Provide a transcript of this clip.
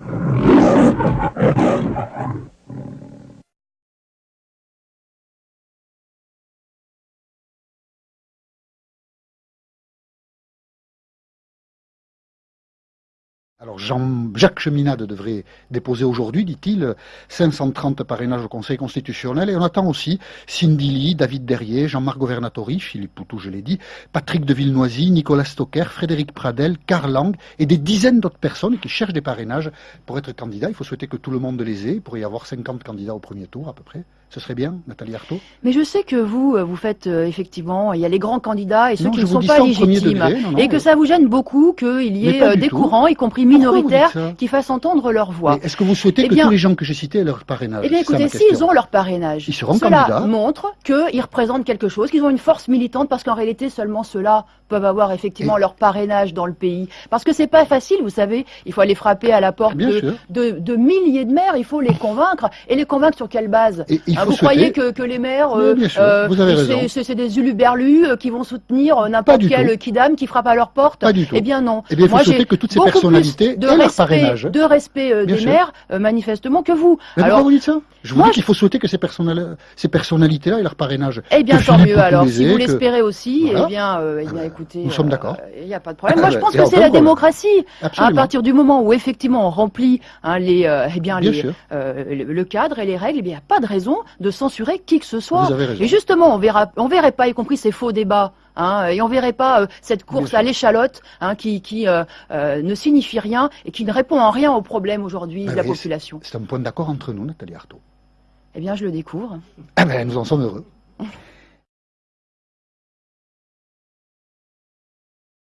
Thank you. Alors Jean-Jacques Cheminade devrait déposer aujourd'hui, dit-il, 530 parrainages au Conseil constitutionnel. Et on attend aussi Cindy Lee, David Derrier, Jean-Marc Governatori, Philippe Poutou, je l'ai dit, Patrick de Villenoisy, Nicolas Stocker, Frédéric Pradel, Karl Lang et des dizaines d'autres personnes qui cherchent des parrainages pour être candidats. Il faut souhaiter que tout le monde les ait. Il pourrait y avoir 50 candidats au premier tour à peu près. Ce serait bien, Nathalie Arthaud? Mais je sais que vous, euh, vous faites euh, effectivement, il y a les grands candidats et ceux qui ne sont pas légitimes. et que ça vous gêne beaucoup qu'il y ait euh, des courants, y compris minoritaires, qui fassent entendre leur voix. Est-ce que vous souhaitez eh que tous les gens que j'ai cités aient leur parrainage Eh bien écoutez, s'ils ont leur parrainage, ils seront cela candidats. montre qu'ils représentent quelque chose, qu'ils ont une force militante, parce qu'en réalité, seulement ceux-là peuvent avoir effectivement leur parrainage dans le pays. Parce que c'est pas facile, vous savez, il faut aller frapper à la porte de, de, milliers de maires, il faut les convaincre. Et les convaincre sur quelle base ah, Vous croyez que que les maires, euh, euh, c'est des uluberlus euh, qui vont soutenir n'importe quel kidam qui frappe à leur porte Pas du tout. Eh bien non. Eh bien, il faut souhaiter que toutes ces personnalités de respect, parrainage. De respect des maires, manifestement, que vous. Mais alors, pourquoi vous dites ça? Je vous dis qu'il faut souhaiter que ces, ces personnalités-là aient leur parrainage. Eh bien, tant mieux. Alors, si vous l'espérez aussi, eh bien, eh bien, écoutez. Nous sommes d'accord. Il n'y a pas de problème. Moi, je pense que c'est la démocratie. À partir du moment où, effectivement, on remplit hein, les, eh bien, le cadre et les règles, eh il n'y a pas de raison de censurer qui que ce soit. Et justement, on verra, on verrait pas, y compris ces faux débats. Hein, et on verrait pas euh, cette course à l'échalote hein, qui, qui euh, euh, ne signifie rien et qui ne répond en rien aux problèmes aujourd'hui de la population. C'est un point d'accord entre nous, Nathalie Arthaud. Eh bien, je le découvre. Ah ben, nous en sommes heureux.